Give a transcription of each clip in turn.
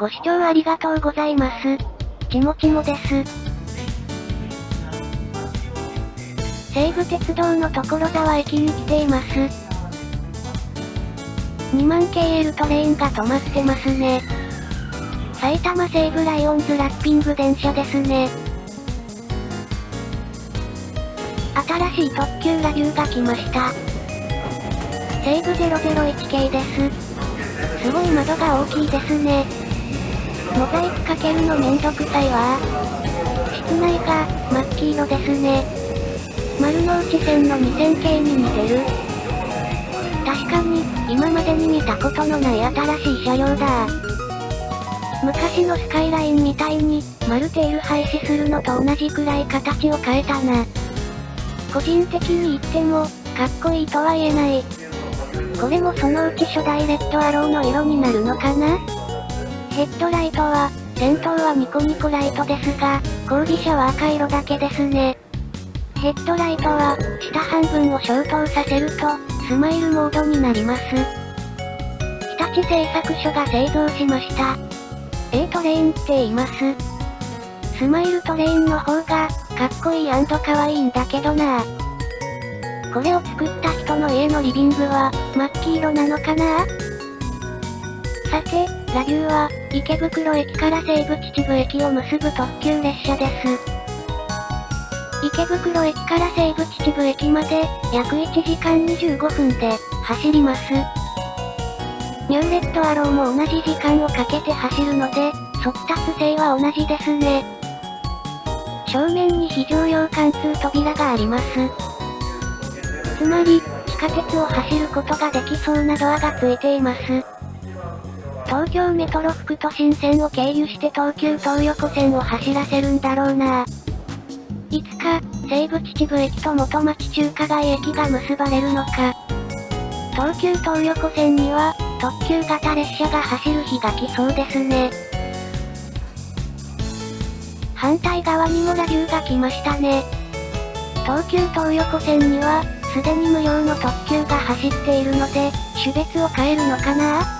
ご視聴ありがとうございます。ちもちもです。西武鉄道の所沢駅に来ています。2万 KL トレインが止まってますね。埼玉西武ライオンズラッピング電車ですね。新しい特急ラビューが来ました。西武001系です。すごい窓が大きいですね。モザイクかけるのめんどくさいわ室内が、真っ黄色ですね。丸の内線の2000系に似てる。確かに、今までに見たことのない新しい車両だ昔のスカイラインみたいに、丸テール廃止するのと同じくらい形を変えたな。個人的に言っても、かっこいいとは言えない。これもそのうち初代レッドアローの色になるのかな？ヘッドライトは、先頭はニコニコライトですが、後尾車は赤色だけですね。ヘッドライトは、下半分を消灯させると、スマイルモードになります。日立製作所が製造しました。A トレインって言います。スマイルトレインの方が、かっこいい可愛いんだけどなこれを作った人の家のリビングは、真っ黄色なのかな？さて、ラビューは、池袋駅から西武秩父駅を結ぶ特急列車です。池袋駅から西武秩父駅まで、約1時間25分で、走ります。ニューレッドアローも同じ時間をかけて走るので、速達性は同じですね。正面に非常用貫通扉があります。つまり、地下鉄を走ることができそうなドアがついています。東京メトロ副都心線を経由して東急東横線を走らせるんだろうな。いつか、西武秩父駅と元町中華街駅が結ばれるのか。東急東横線には、特急型列車が走る日が来そうですね。反対側にもラビューが来ましたね。東急東横線には、すでに無料の特急が走っているので、種別を変えるのかな？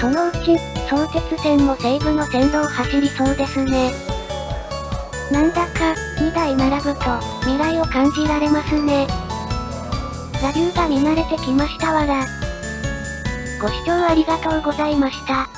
そのうち、相鉄線も西部の線路を走りそうですね。なんだか、2台並ぶと、未来を感じられますね。ラビューが見慣れてきましたわら。ご視聴ありがとうございました。